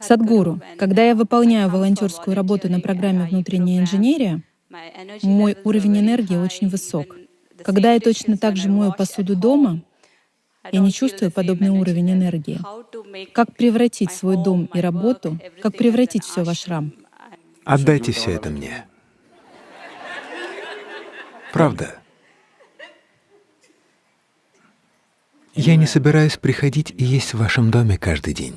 Садгуру, когда я выполняю волонтерскую работу на программе «Внутренняя инженерия», мой уровень энергии очень высок. Когда я точно так же мою посуду дома, я не чувствую подобный уровень энергии. Как превратить свой дом и работу, как превратить все в ашрам? Отдайте все это мне. Правда. Я не собираюсь приходить и есть в вашем доме каждый день,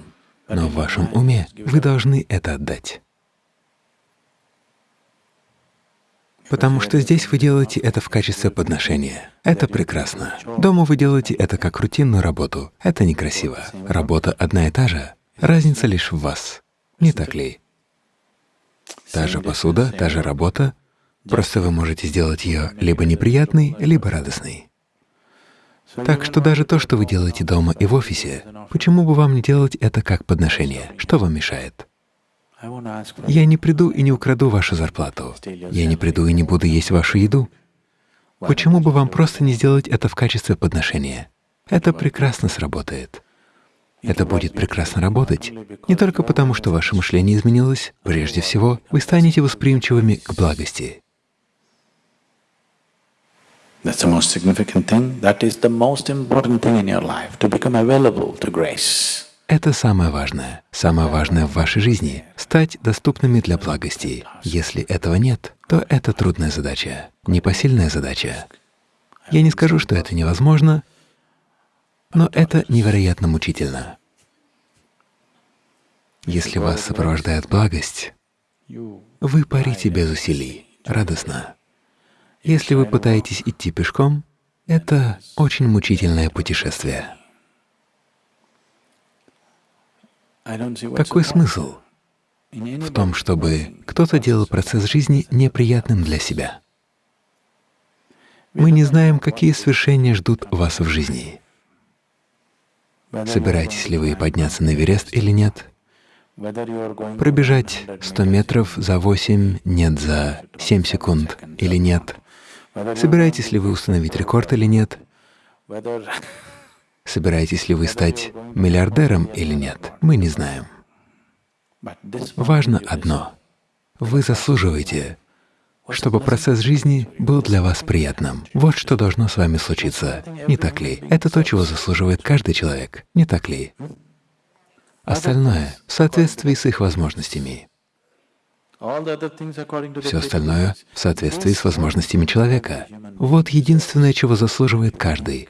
но в вашем уме вы должны это отдать. Потому что здесь вы делаете это в качестве подношения. Это прекрасно. Дома вы делаете это как рутинную работу. Это некрасиво. Работа одна и та же. Разница лишь в вас. Не так ли? Та же посуда, та же работа, просто вы можете сделать ее либо неприятной, либо радостной. Так что даже то, что вы делаете дома и в офисе, почему бы вам не делать это как подношение? Что вам мешает? Я не приду и не украду вашу зарплату. Я не приду и не буду есть вашу еду. Почему бы вам просто не сделать это в качестве подношения? Это прекрасно сработает. Это будет прекрасно работать не только потому, что ваше мышление изменилось, прежде всего, вы станете восприимчивыми к благости. That's the most significant thing. That is the most important thing in your life, to become available to grace. Это самое важное, самое важное в вашей жизни — стать доступными для благости. Если этого нет, то это трудная задача, непосильная задача. Я не скажу, что это невозможно, но это невероятно мучительно. Если вас сопровождает благость, вы парите без усилий, радостно. Если вы пытаетесь идти пешком, это очень мучительное путешествие. Какой смысл в том, чтобы кто-то делал процесс жизни неприятным для себя? Мы не знаем, какие свершения ждут вас в жизни. Собираетесь ли вы подняться на Эверест или нет? Пробежать 100 метров за 8, нет, за 7 секунд или нет? Собираетесь ли вы установить рекорд или нет? Собираетесь ли вы стать миллиардером или нет, мы не знаем. Важно одно — вы заслуживаете, чтобы процесс жизни был для вас приятным. Вот что должно с вами случиться, не так ли? Это то, чего заслуживает каждый человек, не так ли? Остальное — в соответствии с их возможностями. Все остальное — в соответствии с возможностями человека. Вот единственное, чего заслуживает каждый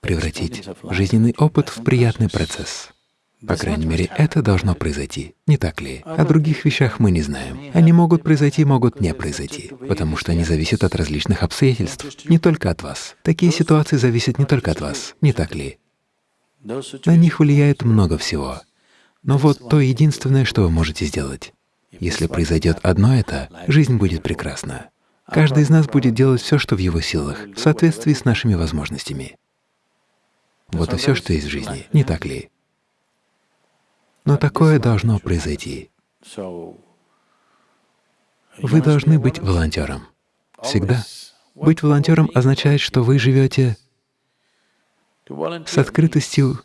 превратить жизненный опыт в приятный процесс. По крайней мере, это должно произойти, не так ли? О других вещах мы не знаем. Они могут произойти, могут не произойти, потому что они зависят от различных обстоятельств, не только от вас. Такие ситуации зависят не только от вас, не так ли? На них влияет много всего. Но вот то единственное, что вы можете сделать. Если произойдет одно это, жизнь будет прекрасна. Каждый из нас будет делать все, что в его силах, в соответствии с нашими возможностями. Вот и все, что есть в жизни, не так ли? Но такое должно произойти. Вы должны быть волонтером. Всегда. Быть волонтером означает, что вы живете с открытостью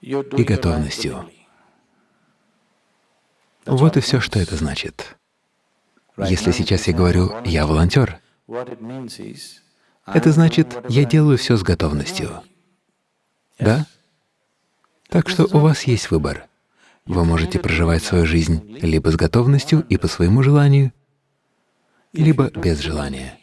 и готовностью. Вот и все, что это значит. Если сейчас я говорю «я волонтер», это значит, я делаю все с готовностью. Да? Так что у вас есть выбор. Вы можете проживать свою жизнь либо с готовностью и по своему желанию, либо без желания.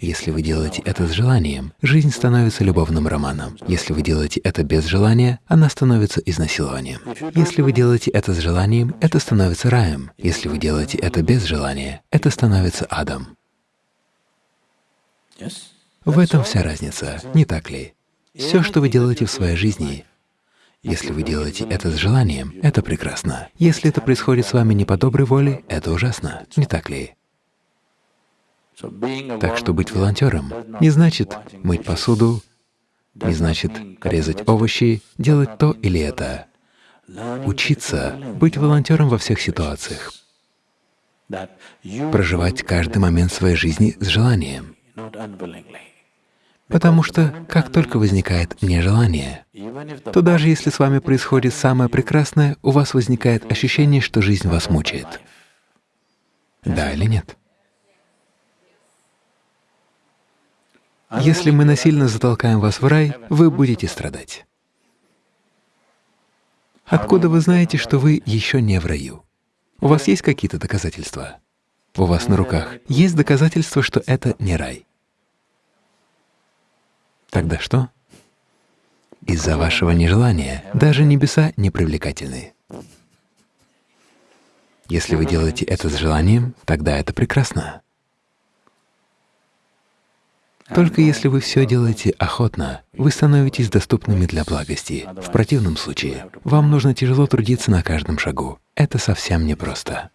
Если вы делаете это с желанием, жизнь становится любовным романом. Если вы делаете это без желания, она становится изнасилованием. Если вы делаете это с желанием, это становится раем. Если вы делаете это без желания, это становится адом. В этом вся разница, не так ли? Все, что вы делаете в своей жизни, если вы делаете это с желанием, это прекрасно. Если это происходит с вами не по доброй воле, это ужасно, не так ли? Так что быть волонтером не значит мыть посуду, не значит резать овощи, делать то или это. Учиться быть волонтером во всех ситуациях, проживать каждый момент своей жизни с желанием, Потому что как только возникает нежелание, то даже если с вами происходит самое прекрасное, у вас возникает ощущение, что жизнь вас мучает. Да или нет? Если мы насильно затолкаем вас в рай, вы будете страдать. Откуда вы знаете, что вы еще не в раю? У вас есть какие-то доказательства? У вас на руках есть доказательства, что это не рай? Тогда что? Из-за вашего нежелания даже небеса не привлекательны. Если вы делаете это с желанием, тогда это прекрасно. Только если вы все делаете охотно, вы становитесь доступными для благости. В противном случае вам нужно тяжело трудиться на каждом шагу. Это совсем непросто.